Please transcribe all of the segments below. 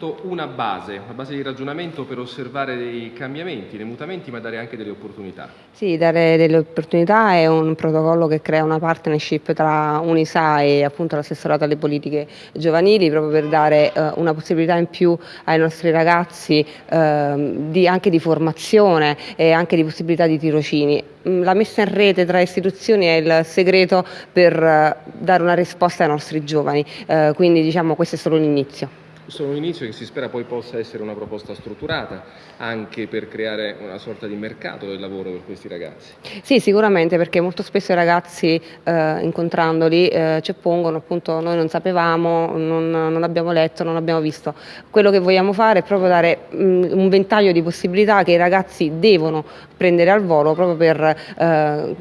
innanzitutto una base, una base di ragionamento per osservare dei cambiamenti, dei mutamenti, ma dare anche delle opportunità. Sì, dare delle opportunità è un protocollo che crea una partnership tra Unisa e appunto l'assessorato alle politiche giovanili proprio per dare eh, una possibilità in più ai nostri ragazzi eh, di, anche di formazione e anche di possibilità di tirocini. Mm, la messa in rete tra istituzioni è il segreto per eh, dare una risposta ai nostri giovani, eh, quindi diciamo questo è solo l'inizio solo un inizio che si spera poi possa essere una proposta strutturata anche per creare una sorta di mercato del lavoro per questi ragazzi. Sì, sicuramente perché molto spesso i ragazzi eh, incontrandoli eh, ci oppongono appunto noi non sapevamo, non, non, abbiamo letto, non abbiamo visto. Quello che vogliamo fare è proprio dare mh, mm, un ventaglio di possibilità che i ragazzi devono prendere al volo proprio per eh,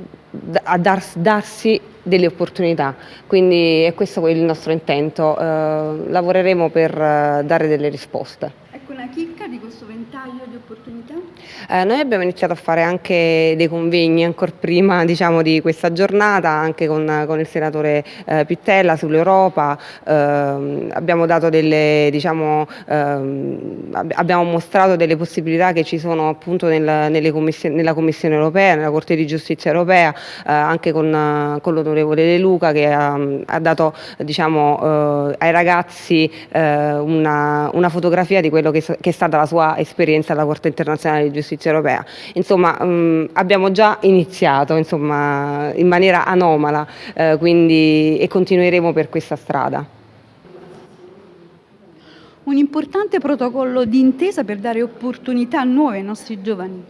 darsi delle opportunità, quindi è questo il nostro intento, eh, lavoreremo per eh, dare delle risposte. Ecco una chicca di questo ventaglio di opportunità? Eh, noi abbiamo iniziato a fare anche dei convegni ancora prima diciamo, di questa giornata, anche con, con il senatore eh, Pittella sull'Europa, eh, abbiamo, diciamo, ehm, abbiamo mostrato delle possibilità che ci sono appunto nel, commissioni, nella Commissione europea, nella Corte di Giustizia europea, eh, anche con, con l'onorevole De Luca che ha, ha dato diciamo, eh, ai ragazzi una, una, fotografia di quello che, che è stata la sua esperienza alla Corte internazionale di giustizia europea. Insomma, mh, mm, abbiamo già iniziato insomma, in maniera anomala eh, quindi, e continueremo per questa strada. Un importante protocollo di intesa per dare opportunità nuove ai nostri giovani.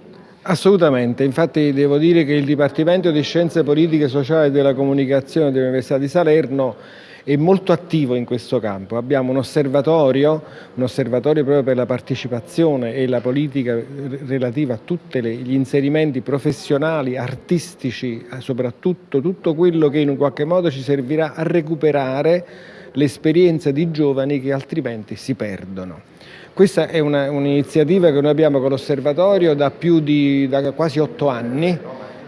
Assolutamente, infatti devo dire che il Dipartimento di Scienze Politiche, Sociali e della Comunicazione dell'Università di Salerno è molto attivo in questo campo. Abbiamo un osservatorio, un osservatorio proprio per la partecipazione e la politica relativa a tutti gli inserimenti professionali, artistici, eh, soprattutto tutto quello che in un qualche modo ci servirà a recuperare l'esperienza di giovani che altrimenti si perdono. Questa è un'iniziativa un che noi abbiamo con l'osservatorio da, da quasi otto anni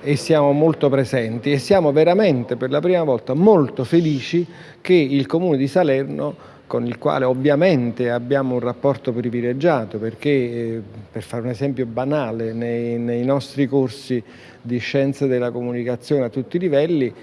e siamo molto presenti e siamo veramente per la prima volta molto felici che il Comune di Salerno con il quale ovviamente abbiamo un rapporto privilegiato perché, eh, per fare un esempio banale, nei, nei, nostri corsi di scienze della comunicazione a tutti i livelli,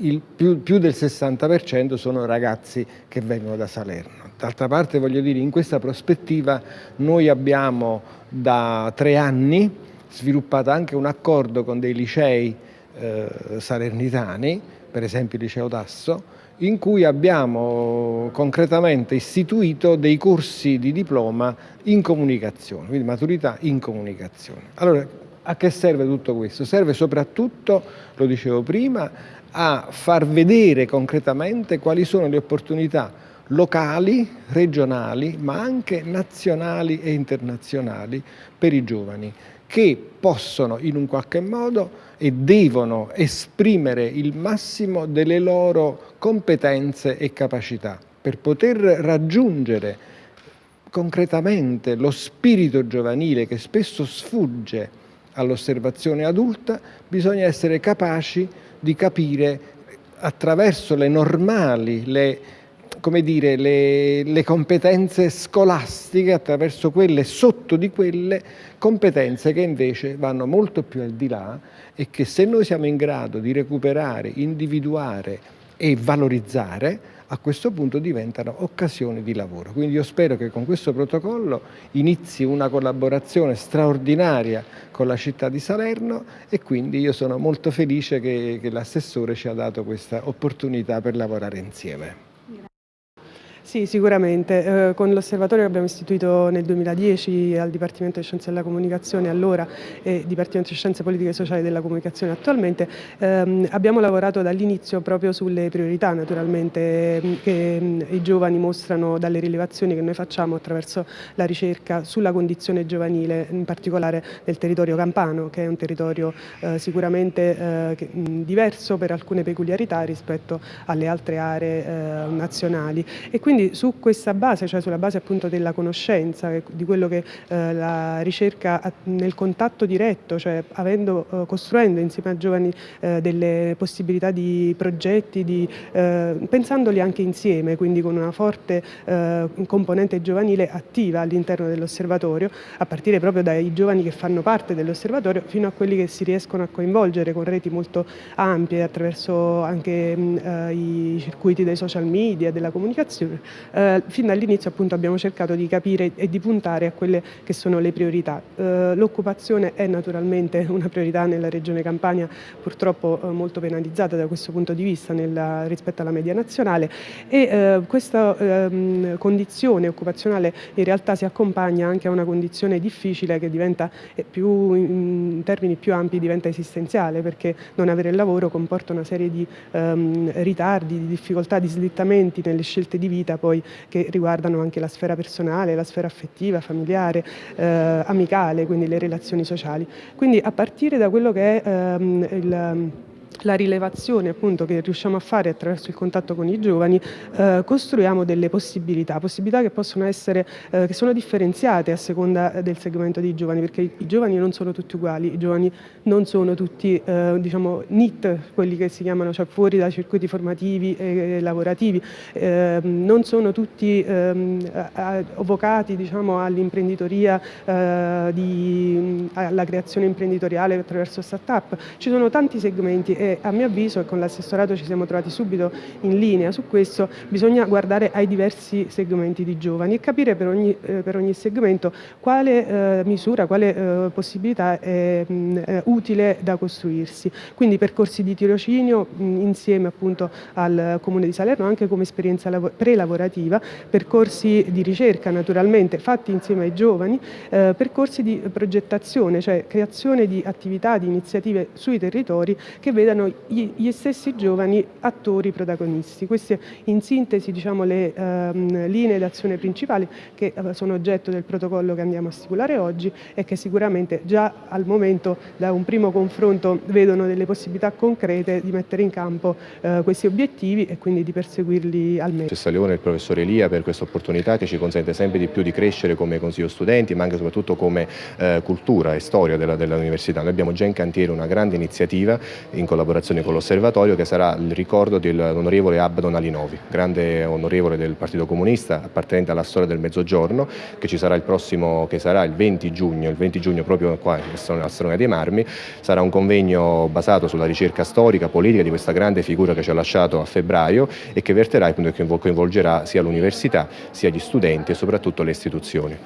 il più, più del 60% sono ragazzi che vengono da Salerno. D'altra parte voglio dire, in questa prospettiva noi abbiamo da tre anni sviluppato anche un accordo con dei licei eh, salernitani, per esempio il liceo Tasso, in cui abbiamo concretamente istituito dei corsi di diploma in comunicazione, quindi maturità in comunicazione. Allora, a che serve tutto questo? Serve soprattutto, lo dicevo prima, a far vedere concretamente quali sono le opportunità locali, regionali, ma anche nazionali e internazionali per i giovani che possono in un qualche modo e devono esprimere il massimo delle loro competenze e capacità per poter raggiungere concretamente lo spirito giovanile che spesso sfugge all'osservazione adulta, bisogna essere capaci di capire attraverso le normali, le come dire, le, le, competenze scolastiche attraverso quelle, sotto di quelle competenze che invece vanno molto più al di là e che se noi siamo in grado di recuperare, individuare e valorizzare, a questo punto diventano occasioni di lavoro. Quindi io spero che con questo protocollo inizi una collaborazione straordinaria con la città di Salerno e quindi io sono molto felice che, che l'assessore ci ha dato questa opportunità per lavorare insieme. Sì, sicuramente. Eh, con l'osservatorio che abbiamo istituito nel 2010 al Dipartimento di Scienze della Comunicazione allora e Dipartimento di Scienze Politiche e Sociali della Comunicazione attualmente ehm, abbiamo lavorato dall'inizio proprio sulle priorità naturalmente ehm, che ehm, i giovani mostrano dalle rilevazioni che noi facciamo attraverso la ricerca sulla condizione giovanile, in particolare del territorio campano che è un territorio eh, sicuramente eh, mh, diverso per alcune peculiarità rispetto alle altre aree eh, nazionali e quindi quindi su questa base, cioè sulla base appunto della conoscenza, di quello che eh, la ricerca nel contatto diretto, cioè avendo, eh, costruendo insieme a giovani eh, delle possibilità di progetti, di, eh, pensandoli anche insieme, quindi con una forte eh, componente giovanile attiva all'interno dell'osservatorio, a partire proprio dai giovani che fanno parte dell'osservatorio fino a quelli che si riescono a coinvolgere con reti molto ampie attraverso anche mh, eh, i circuiti dei social media, della comunicazione. Eh, fin dall'inizio appunto abbiamo cercato di capire e di puntare a quelle che sono le priorità. Eh, l'occupazione è naturalmente una priorità nella regione Campania, purtroppo eh, molto penalizzata da questo punto di vista nella, rispetto alla media nazionale e eh, questa ehm, condizione occupazionale in realtà si accompagna anche a una condizione difficile che diventa eh, più, in termini più ampi diventa esistenziale perché non avere il lavoro comporta una serie di ehm, ritardi, di difficoltà, di slittamenti nelle scelte di vita poi che riguardano anche la sfera personale, la sfera affettiva, familiare, eh, amicale, quindi le relazioni sociali. Quindi a partire da quello che è ehm, il la rilevazione appunto che riusciamo a fare attraverso il contatto con i giovani eh, costruiamo delle possibilità, possibilità che possono essere, eh, che sono differenziate a seconda del segmento dei giovani perché i, i giovani non sono tutti uguali, i giovani non sono tutti eh, diciamo NIT, quelli che si chiamano cioè fuori dai circuiti formativi e, e lavorativi, ehm, non sono tutti ehm, avvocati diciamo all'imprenditoria, eh, alla creazione imprenditoriale attraverso start-up, ci sono tanti segmenti e a mio avviso, e con l'assessorato ci siamo trovati subito in linea su questo, bisogna guardare ai diversi segmenti di giovani e capire per ogni, eh, per ogni segmento quale eh, misura, quale eh, possibilità è mh, utile da costruirsi. Quindi percorsi di tirocinio mh, insieme appunto al Comune di Salerno anche come esperienza pre-lavorativa, percorsi di ricerca naturalmente fatti insieme ai giovani, eh, percorsi di progettazione, cioè creazione di attività, di iniziative sui territori che vedano vedano gli stessi giovani attori protagonisti. Queste in sintesi diciamo, le ehm, linee d'azione principali che eh, sono oggetto del protocollo che andiamo a stipulare oggi e che sicuramente già al momento da un primo confronto vedono delle possibilità concrete di mettere in campo eh, questi obiettivi e quindi di perseguirli al meglio. C'è Leone e il professor Elia per questa opportunità che ci consente sempre di più di crescere come consiglio studenti ma anche e soprattutto come eh, cultura e storia dell'università. Dell Noi abbiamo già in cantiere una grande iniziativa in collaborazione collaborazione con l'Osservatorio che sarà il ricordo dell'onorevole Abdon Alinovi, grande onorevole del Partito Comunista appartenente alla storia del Mezzogiorno che ci sarà il prossimo, che sarà il 20 giugno, il 20 giugno proprio qua a Strona dei Marmi, sarà un convegno basato sulla ricerca storica, politica di questa grande figura che ci ha lasciato a febbraio e che verterà e coinvolgerà sia l'università sia gli studenti e soprattutto le istituzioni.